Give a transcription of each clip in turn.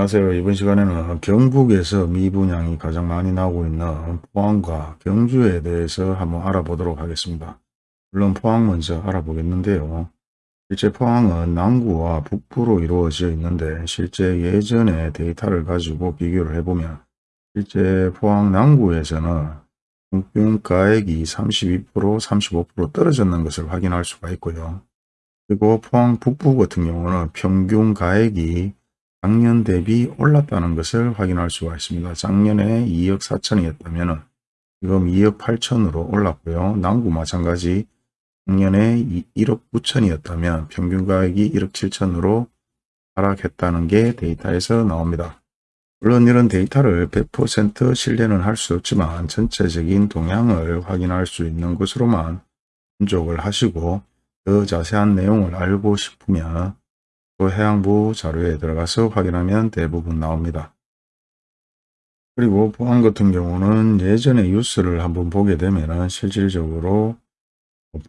안녕하세요. 이번 시간에는 경북에서 미분양이 가장 많이 나오고 있는 포항과 경주에 대해서 한번 알아보도록 하겠습니다. 물론 포항 먼저 알아보겠는데요. 실제 포항은 남구와 북부로 이루어져 있는데 실제 예전의 데이터를 가지고 비교를 해보면 실제 포항 남구에서는 평균 가액이 32% 35% 떨어졌는 것을 확인할 수가 있고요. 그리고 포항 북부 같은 경우는 평균 가액이 작년 대비 올랐다는 것을 확인할 수가 있습니다. 작년에 2억 4천이었다면 지금 2억 8천으로 올랐고요. 남구 마찬가지 작년에 1억 9천이었다면 평균 가격이 1억 7천으로 하락했다는 게 데이터에서 나옵니다. 물론 이런 데이터를 100% 신뢰는 할 수 없지만 전체적인 동향을 확인할 수 있는 것으로만 분족을 하시고 더 자세한 내용을 알고 싶으면 또 해양부 자료에 들어가서 확인하면 대부분 나옵니다. 그리고 포항 같은 경우는 예전에 뉴스를 한번 보게 되면 실질적으로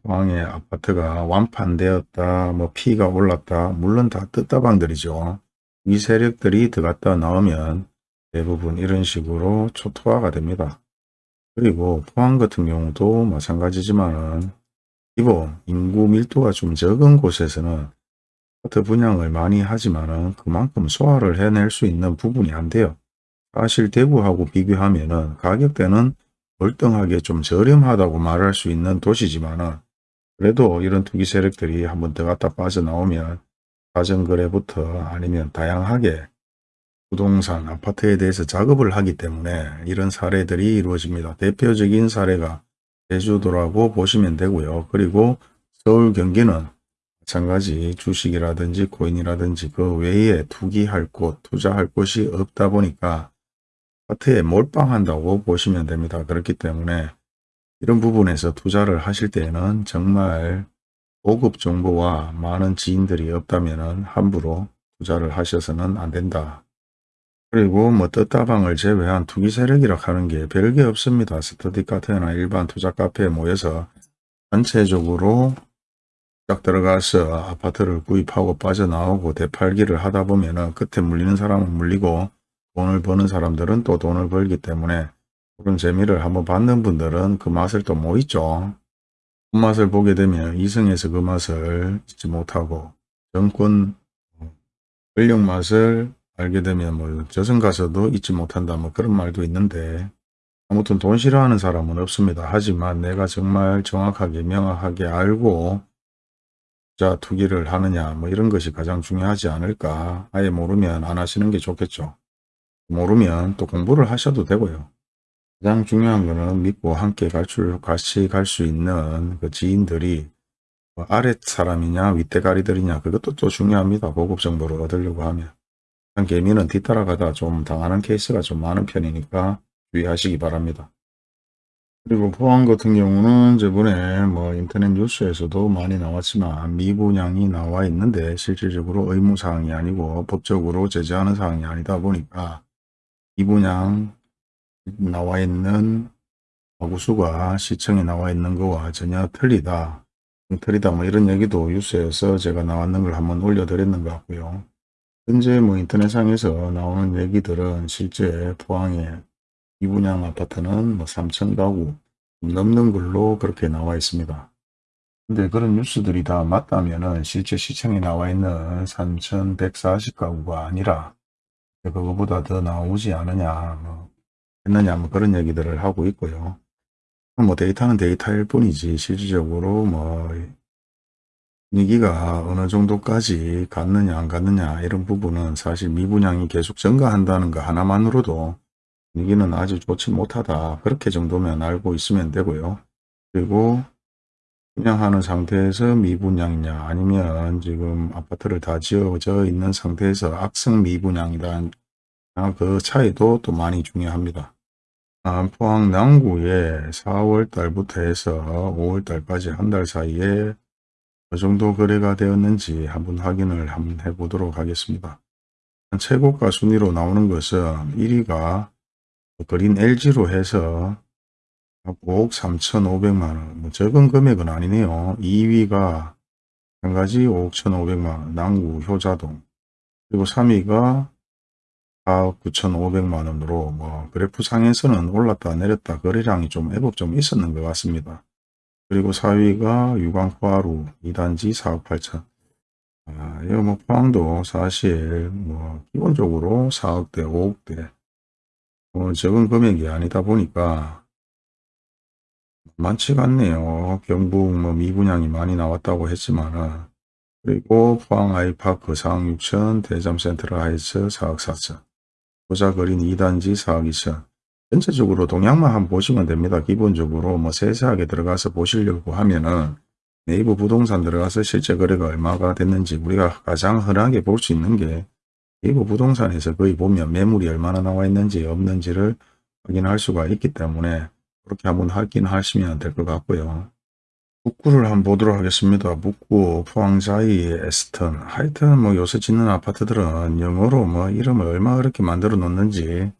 포항의 아파트가 완판되었다, 뭐 피가 올랐다, 물론 다 뜻다방들이죠. 이 세력들이 들어갔다 나오면 대부분 이런 식으로 초토화가 됩니다. 그리고 포항 같은 경우도 마찬가지지만은 기본 인구 밀도가 좀 적은 곳에서는 아 파트 분양을 많이 하지만은 그만큼 소화를 해낼 수 있는 부분이 안 돼요. 사실 대구하고 비교하면은 가격대는 월등하게 좀 저렴하다고 말할 수 있는 도시지만은 그래도 이런 투기 세력들이 한번 더 갖다 빠져나오면 가정거래부터 아니면 다양하게 부동산, 아파트에 대해서 작업을 하기 때문에 이런 사례들이 이루어집니다. 대표적인 사례가 제주도라고 보시면 되고요. 그리고 서울 경기는 마찬가지 주식이라든지 코인이라든지 그 외에 투기할 곳, 투자할 곳이 없다 보니까 아파트에 몰빵한다고 보시면 됩니다. 그렇기 때문에 이런 부분에서 투자를 하실 때에는 정말 고급 정보와 많은 지인들이 없다면 함부로 투자를 하셔서는 안 된다. 그리고 뭐 떴다방을 제외한 투기 세력이라 하는 게 별게 없습니다. 스터디 카페나 일반 투자 카페에 모여서 전체적으로 딱 들어가서 아파트를 구입하고 빠져나오고 대팔기를 하다 보면 은 끝에 물리는 사람은 물리고 돈을 버는 사람들은 또 돈을 벌기 때문에 그런 재미를 한번 받는 분들은 그 맛을 또 못 잊죠. 그 맛을 보게 되면 이승에서 그 맛을 잊지 못하고 정권 권력 맛을 알게 되면 뭐 저승 가서도 잊지 못한다 뭐 그런 말도 있는데 아무튼 돈 싫어하는 사람은 없습니다. 하지만 내가 정말 정확하게 명확하게 알고 투자 투기를 하느냐 뭐 이런 것이 가장 중요하지 않을까. 아예 모르면 안 하시는 게 좋겠죠. 모르면 또 공부를 하셔도 되고요. 가장 중요한 거는 믿고 함께 갈줄 같이 갈 수 있는 그 지인들이 뭐 아랫 사람이냐 윗대가리들이냐 그것도 또 중요합니다. 고급 정보를 얻으려고 하면. 개미는 뒤따라가다 좀 당하는 케이스가 좀 많은 편이니까 주의하시기 바랍니다 그리고 포항 같은 경우는 저번에 뭐 인터넷 뉴스에서도 많이 나왔지만 미분양이 나와 있는데 실질적으로 의무사항이 아니고 법적으로 제재하는 사항이 아니다 보니까 미분양 나와 있는 가구수가 시청에 나와 있는 거와 전혀 틀리다. 틀리다 뭐 이런 얘기도 뉴스에서 제가 나왔는 걸 한번 올려드렸는 것 같고요. 현재 뭐 인터넷상에서 나오는 얘기들은 실제 포항에 이분양 아파트는 뭐 3천 가구 넘는 걸로 그렇게 나와 있습니다. 근데 그런 뉴스들이 다 맞다면은 실제 시청에 나와 있는 3,140가구가 아니라 그거보다 더 나오지 않느냐 뭐 했느냐 뭐 그런 얘기들을 하고 있고요. 뭐 데이터는 데이터일 뿐이지 실질적으로 뭐 분위기가 어느 정도까지 갔느냐 안 갔느냐 이런 부분은 사실 미분양이 계속 증가한다는 거 하나만으로도 분위기는 아주 좋지 못하다. 그렇게 정도면 알고 있으면 되고요. 그리고 분양하는 상태에서 미분양이냐 아니면 지금 아파트를 다 지어져 있는 상태에서 악성 미분양이다. 그 차이도 또 많이 중요합니다. 포항 남구에 4월 달부터 해서 5월 달까지 한 달 사이에 어느 정도 거래가 되었는지 한번 확인을 한번 해보도록 하겠습니다. 최고가 순위로 나오는 것은 1위가 그린 LG로 해서 5억 3천5백만원. 뭐 적은 금액은 아니네요. 2위가 한 가지 5억 1,500만원. 남구 효자동. 그리고 3위가 4억 9,500만 원으로 뭐 그래프 상에서는 올랐다 내렸다 거래량이 좀 애복 좀 있었는 것 같습니다. 그리고 4위가 유광포하루 2단지 4억 8천. 아, 이거 뭐 포항도 사실 뭐 기본적으로 4억대 5억대. 뭐 적은 금액이 아니다 보니까 많지가 않네요. 경북 뭐 미분양이 많이 나왔다고 했지만은 그리고 포항 아이파크 4억 6천 대잠 센트럴 하이츠 4억 4천 보자거린 2단지 4억 2천 전체적으로 동향만 한번 보시면 됩니다. 기본적으로 뭐 세세하게 들어가서 보시려고 하면은 네이버 부동산 들어가서 실제 거래가 얼마가 됐는지 우리가 가장 흔하게 볼 수 있는 게 네이버 부동산에서 거의 보면 매물이 얼마나 나와 있는지 없는지를 확인할 수가 있기 때문에 그렇게 한번 확인하시면 될 것 같고요. 북구를 한번 보도록 하겠습니다. 북구, 포항자이, 에스턴 하여튼 뭐 요새 짓는 아파트들은 영어로 뭐 이름을 얼마 그렇게 만들어 놓는지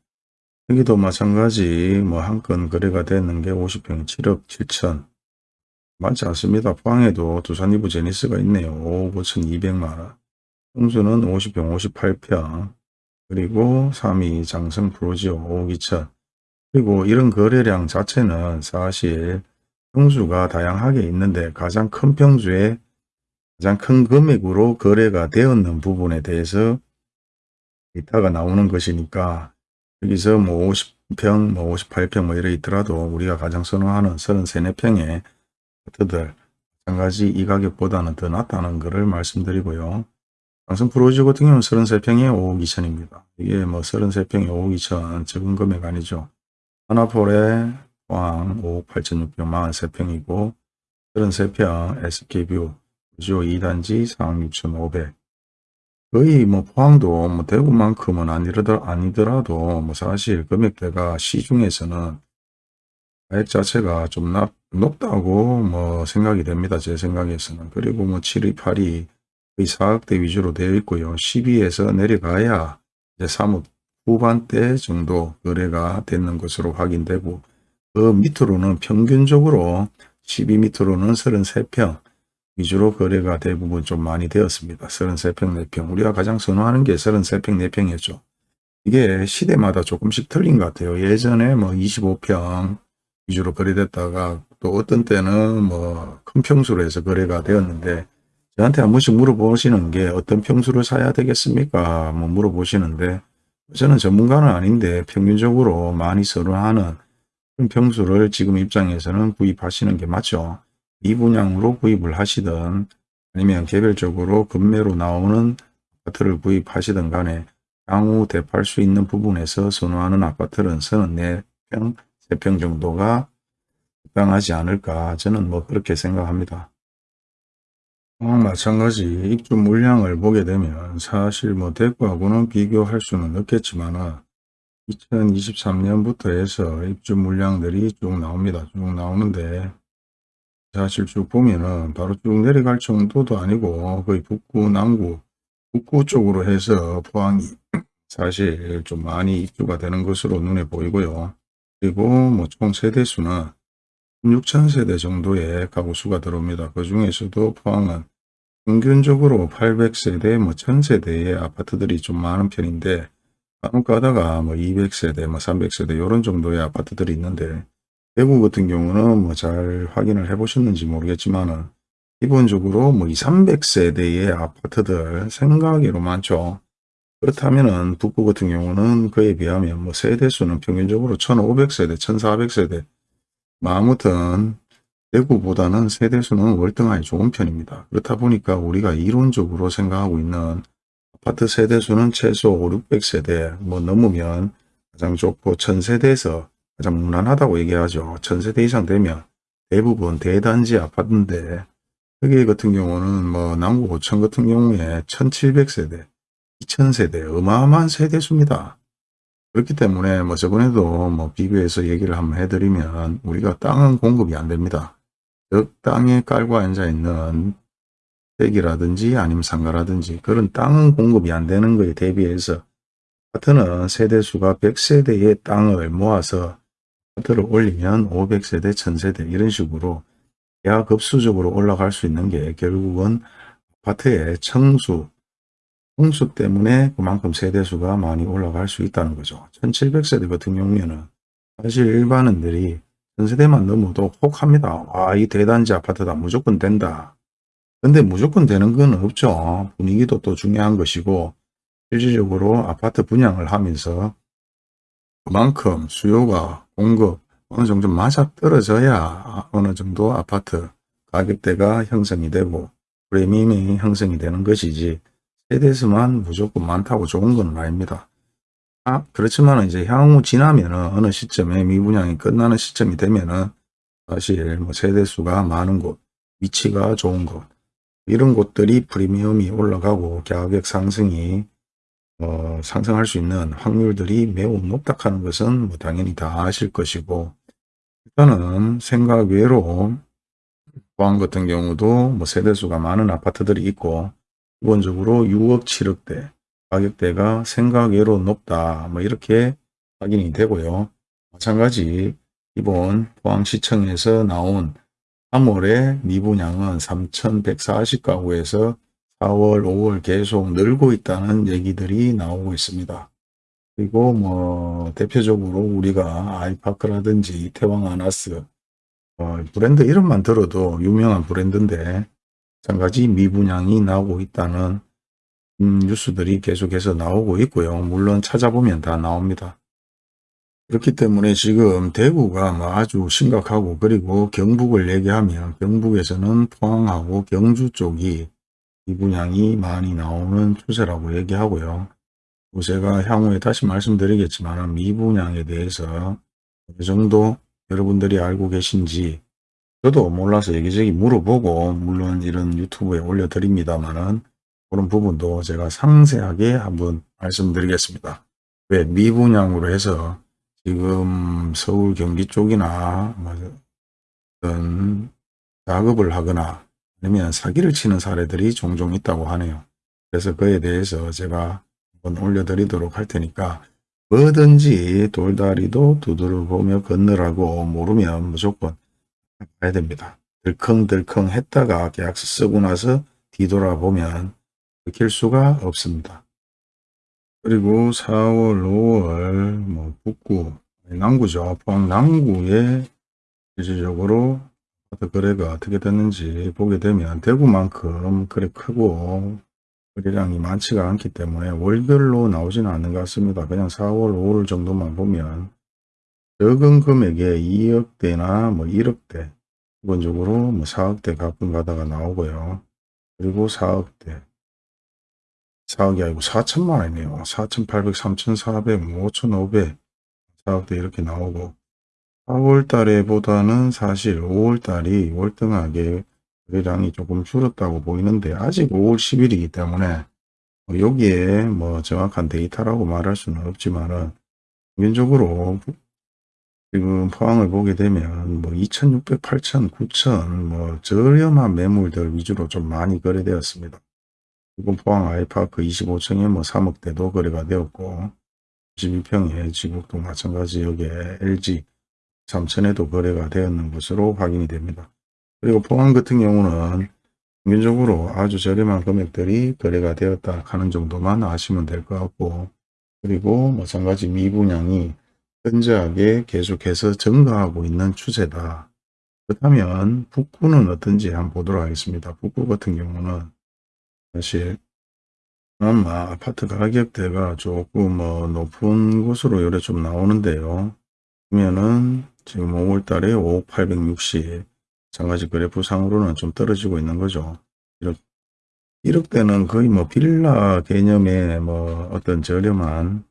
여기도 마찬가지 뭐 한 건 거래가 되는 게 50평이 7억 7천 많지 않습니다. 포항에도 두산 이브 제니스가 있네요. 5억 5천 2백만원 평수는 50평 58평 그리고 3위 장성 프로지오 5억 2천 그리고 이런 거래량 자체는 사실 평수가 다양하게 있는데 가장 큰 평수에 가장 큰 금액으로 거래가 되었는 부분에 대해서 데이터가 나오는 것이니까 여기서 뭐 50평, 뭐 58평 뭐 이래 있더라도 우리가 가장 선호하는 33, 4평의 아파트들 마찬가지 이 가격보다는 더 낫다는 것을 말씀드리고요. 강성 프로지 같은 경우는 33평에 5억 2천입니다. 이게 뭐 33평에 5억 2천 적은 금액 아니죠. 하나폴에 포항 5억 8천 6평 43평이고 33평 SK뷰 구조 2단지 4억 6천 5백 거의 뭐 포항도 뭐 대구만큼은 아니더라, 아니더라도 뭐 사실 금액대가 시중에서는 가액 자체가 좀 낮, 높다고 뭐 생각이 됩니다. 제 생각에서는. 그리고 뭐 7위, 8위 거의 4억대 위주로 되어 있고요. 12에서 내려가야 이제 3억 후반대 정도 거래가 되는 것으로 확인되고 그 밑으로는 평균적으로 12 밑으로는 33평 위주로 거래가 대부분 좀 많이 되었습니다. 33평, 4평. 우리가 가장 선호하는 게 33평, 4평이었죠. 이게 시대마다 조금씩 틀린 것 같아요. 예전에 뭐 25평 위주로 거래됐다가 또 어떤 때는 뭐 큰 평수로 해서 거래가 되었는데 저한테 한 번씩 물어보시는 게 어떤 평수를 사야 되겠습니까? 뭐 물어보시는데 저는 전문가는 아닌데 평균적으로 많이 선호하는 평수를 지금 입장에서는 구입하시는 게 맞죠. 미분양으로 구입을 하시든 아니면 개별적으로 급매로 나오는 아파트를 구입하시든 간에 향후 대팔 수 있는 부분에서 선호하는 아파트는 34평, 3평 정도가 적당하지 않을까 저는 뭐 그렇게 생각합니다. 또한 마찬가지 입주 물량을 보게 되면 사실 뭐 대구하고는 비교할 수는 없겠지만 2023년부터 해서 입주 물량들이 쭉 나옵니다. 쭉 나오는데 사실 쭉 보면은 바로 쭉 내려갈 정도도 아니고 거의 북구, 남구, 북구 쪽으로 해서 포항이 사실 좀 많이 입주가 되는 것으로 눈에 보이고요. 그리고 뭐 총 세대수는 6천 세대 정도의 가구 수가 들어옵니다. 그 중에서도 포항은 평균적으로 800세대, 뭐 1000세대의 아파트들이 좀 많은 편인데 간혹 가다가 뭐 200세대, 뭐 300세대 이런 정도의 아파트들이 있는데 대구 같은 경우는 뭐 잘 확인을 해 보셨는지 모르겠지만은 기본적으로 뭐 2, 300세대의 아파트들 생각외로 많죠. 그렇다면은 북구 같은 경우는 그에 비하면 뭐 세대수는 평균적으로 1500세대, 1400세대 뭐 아무튼 대구보다는 세대수는 월등하게 좋은 편입니다. 그렇다 보니까 우리가 이론적으로 생각하고 있는 아파트 세대수는 최소 5, 600세대 뭐 넘으면 가장 좋고 1000세대에서 가장 무난하다고 얘기하죠. 천세대 이상 되면 대부분 대단지 아파트인데 여기 같은 경우는 뭐 남구 고천 같은 경우에 1700세대, 2000세대 어마어마한 세대수입니다. 그렇기 때문에 뭐 저번에도 뭐 비교해서 얘기를 한번 해드리면 우리가 땅은 공급이 안 됩니다. 즉 땅에 깔고 앉아 있는 대기라든지 아니면 상가라든지 그런 땅은 공급이 안 되는 것에 대비해서 아파트는 세대수가 100세대의 땅을 모아서 아파트를 올리면 500세대, 1000세대 이런 식으로 야급수적으로 올라갈 수 있는 게 결국은 아파트의 청수, 홍수 때문에 그만큼 세대수가 많이 올라갈 수 있다는 거죠. 1700세대 같은 경우에는 사실 일반인들이 전세대만 넘어도 혹합니다. 와, 이 대단지 아파트다. 무조건 된다. 근데 무조건 되는 건 없죠. 분위기도 또 중요한 것이고 실질적으로 아파트 분양을 하면서 그만큼 수요가 공급 어느 정도 맞아 떨어져야 어느 정도 아파트 가격대가 형성이 되고 프리미엄이 형성이 되는 것이지 세대수만 무조건 많다고 좋은 건 아닙니다. 아, 그렇지만 이제 향후 지나면은 어느 시점에 미분양이 끝나는 시점이 되면은 사실 뭐 세대수가 많은 곳, 위치가 좋은 곳, 이런 곳들이 프리미엄이 올라가고 가격 상승이 어, 상승할 수 있는 확률들이 매우 높다 하는 것은 뭐 당연히 다 아실 것이고 일단은 생각 외로 포항 같은 경우도 뭐 세대수가 많은 아파트들이 있고 기본적으로 6억 7억대 가격대가 생각 외로 높다 뭐 이렇게 확인이 되고요. 마찬가지 이번 포항시청에서 나온 3월에 미분양은 3,140가구에서 4월, 5월 계속 늘고 있다는 얘기들이 나오고 있습니다. 그리고 뭐 대표적으로 우리가 아이파크라든지 이태왕 아나스 어, 브랜드 이름만 들어도 유명한 브랜드인데 마찬가지 미분양이 나오고 있다는 음, 뉴스들이 계속해서 나오고 있고요. 물론 찾아보면 다 나옵니다. 그렇기 때문에 지금 대구가 뭐 아주 심각하고 그리고 경북을 얘기하면 경북에서는 포항하고 경주 쪽이 미분양이 많이 나오는 추세라고 얘기하고요. 또 제가 향후에 다시 말씀드리겠지만 미분양에 대해서 어느 정도 여러분들이 알고 계신지 저도 몰라서 여기저기 물어보고 물론 이런 유튜브에 올려드립니다만은 그런 부분도 제가 상세하게 한번 말씀드리겠습니다. 왜 미분양으로 해서 지금 서울 경기 쪽이나 뭐 어떤 작업을 하거나 아니면 사기를 치는 사례들이 종종 있다고 하네요. 그래서 그에 대해서 제가 한번 올려드리도록 할 테니까 뭐든지 돌다리도 두드려 보며 건너라고 모르면 무조건 가야 됩니다. 들컹들컹 했다가 계약서 쓰고 나서 뒤돌아보면 길 수가 없습니다. 그리고 4월, 5월 뭐 북구, 남구죠. 포항 남구에 실질적으로 아파트 거래가 어떻게 됐는지 보게 되면 대구만큼 그래 크고 거래량이 많지가 않기 때문에 월별로 나오지는 않는 것 같습니다. 그냥 4월, 5월 정도만 보면 적은 금액에 2억대나 뭐 1억대 기본적으로 뭐 4억대 가끔 가다가 나오고요. 그리고 4억대 4억이 아니고 4천만 원이네요. 4,800, 3,400, 5,500, 4억대 이렇게 나오고 4월 달에 보다는 사실 5월 달이 월등하게 거래량이 조금 줄었다고 보이는데 아직 5월 10일이기 때문에 뭐 여기에 뭐 정확한 데이터라고 말할 수는 없지만은 평균적으로 지금 포항을 보게 되면 뭐 2,600, 8,000, 9,000 뭐 저렴한 매물들 위주로 좀 많이 거래되었습니다. 지금 포항 아이파크 25층에 뭐 3억대도 거래가 되었고 12평에 지국도 마찬가지 여기에 LG 3천에도 거래가 되었는 것으로 확인이 됩니다. 그리고 포항 같은 경우는 평균적으로 아주 저렴한 금액들이 거래가 되었다 하는 정도만 아시면 될 것 같고 그리고 마찬가지 미분양이 현저하게 계속해서 증가하고 있는 추세다. 그렇다면 북구는 어떤지 한번 보도록 하겠습니다. 북구 같은 경우는 사실 그나마 아파트 가격대가 조금 뭐 높은 곳으로 요래 좀 나오는데요. 보면은 지금 5월 달에 5억 860 마찬가지 그래프상으로는 좀 떨어지고 있는 거죠. 1억, 1억대는 거의 뭐 빌라 개념의 뭐 어떤 저렴한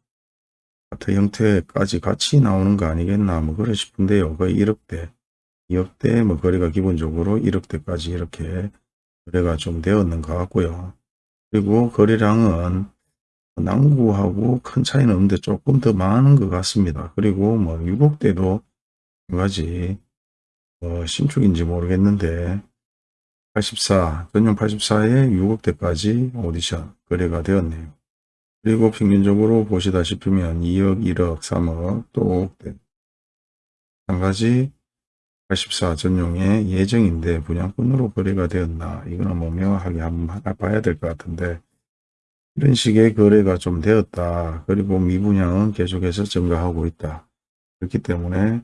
아파트 형태까지 같이 나오는 거 아니겠나 뭐 그래 싶은데요. 거의 1억대, 2억대 뭐 거래가 기본적으로 1억대까지 이렇게 거래가 좀 되었는 것 같고요. 그리고 거래량은 남구하고 큰 차이는 없는데 조금 더 많은 것 같습니다. 그리고 뭐 6억대도 한 가지 어, 신축인지 모르겠는데 84 전용 84에 6억대까지 오디션 거래가 되었네요. 그리고 평균적으로 보시다시피면 2억, 1억, 3억, 또 5억대 한 가지 84 전용의 예정인데 분양권으로 거래가 되었나 이거는 뭐 명확하게 한번 봐야 될 것 같은데 이런 식의 거래가 좀 되었다. 그리고 미분양은 계속해서 증가하고 있다. 그렇기 때문에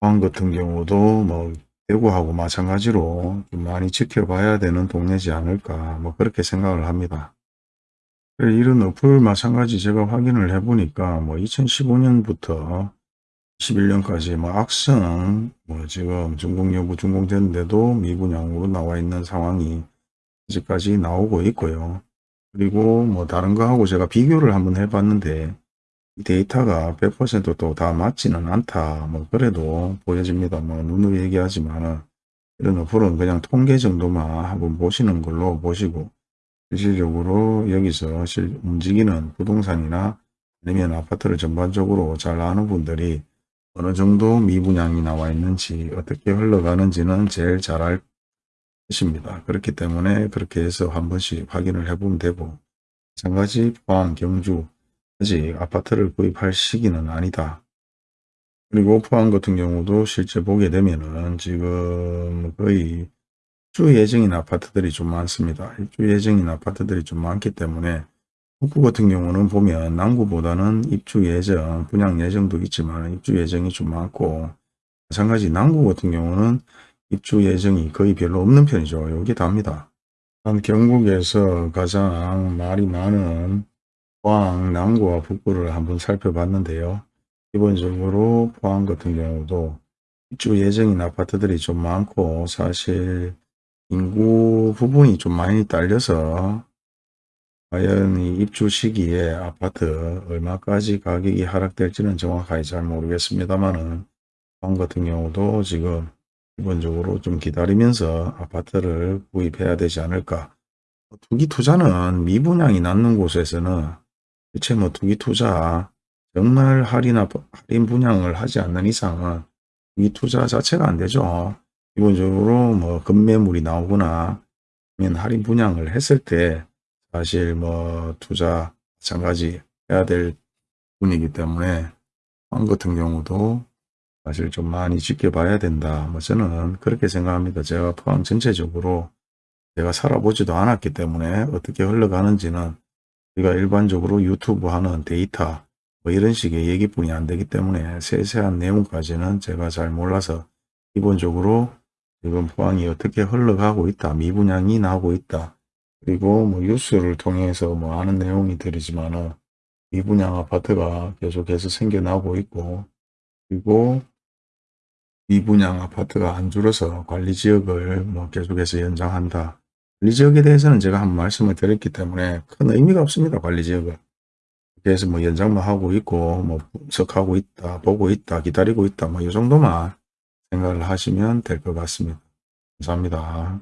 포항 같은 경우도 뭐 대구하고 마찬가지로 좀 많이 지켜봐야 되는 동네지 않을까 뭐 그렇게 생각을 합니다. 이런 어플 마찬가지 제가 확인을 해보니까 뭐 2015년부터 21년까지 뭐 악성 뭐 지금 준공 여부 준공됐는데도 미분양으로 나와 있는 상황이 아직까지 나오고 있고요. 그리고 뭐 다른 거하고 제가 비교를 한번 해봤는데 이 데이터가 100%또 다 맞지는 않다. 뭐 그래도 보여집니다. 뭐 눈으로 얘기하지만은 이런 어플은 그냥 통계 정도만 한번 보시는 걸로 보시고 실질적으로 여기서 실 움직이는 부동산이나 아니면 아파트를 전반적으로 잘 아는 분들이 어느 정도 미분양이 나와 있는지 어떻게 흘러가는지는 제일 잘 알 것입니다. 그렇기 때문에 그렇게 해서 한 번씩 확인을 해보면 되고 마찬가지 포항, 경주 아직 아파트를 구입할 시기는 아니다. 그리고 포항 같은 경우도 실제 보게 되면은 지금 거의 입주 예정인 아파트들이 좀 많습니다. 입주 예정인 아파트들이 좀 많기 때문에 북구 같은 경우는 보면 남구보다는 입주 예정, 분양 예정도 있지만 입주 예정이 좀 많고 마찬가지 남구 같은 경우는 입주 예정이 거의 별로 없는 편이죠. 여기 답니다. 한 경북에서 가장 말이 많은 포항, 남구와 북구를 한번 살펴봤는데요. 기본적으로 포항 같은 경우도 입주 예정인 아파트들이 좀 많고 사실 인구 부분이 좀 많이 딸려서 과연 이 입주 시기에 아파트 얼마까지 가격이 하락될지는 정확하게 잘 모르겠습니다만은 포항 같은 경우도 지금 기본적으로 좀 기다리면서 아파트를 구입해야 되지 않을까. 투기 투자는 미분양이 낮는 곳에서는 대체 뭐 투기 투자 정말 할인하, 할인 분양을 하지 않는 이상은 투기 투자 자체가 안 되죠. 기본적으로 뭐 급매물이 나오거나 할인 분양을 했을 때 사실 뭐 투자 마찬가지 해야 될 분이기 때문에 한 같은 경우도 사실 좀 많이 지켜봐야 된다. 뭐 저는 그렇게 생각합니다. 제가 포항 전체적으로 제가 살아보지도 않았기 때문에 어떻게 흘러가는지는 우리가 일반적으로 유튜브 하는 데이터 뭐 이런 식의 얘기뿐이 안 되기 때문에 세세한 내용까지는 제가 잘 몰라서 기본적으로 지금 포항이 어떻게 흘러가고 있다. 미분양이 나오고 있다. 그리고 뭐 뉴스를 통해서 뭐 아는 내용이 들이지만은 미분양 아파트가 계속해서 생겨나고 있고 그리고 미분양 아파트가 안 줄어서 관리 지역을 뭐 계속해서 연장한다. 관리 지역에 대해서는 제가 한번 말씀을 드렸기 때문에 큰 의미가 없습니다. 관리 지역은. 그래서 뭐 연장만 하고 있고 뭐 분석하고 있다. 보고 있다. 기다리고 있다. 뭐 이 정도만 생각을 하시면 될 것 같습니다. 감사합니다.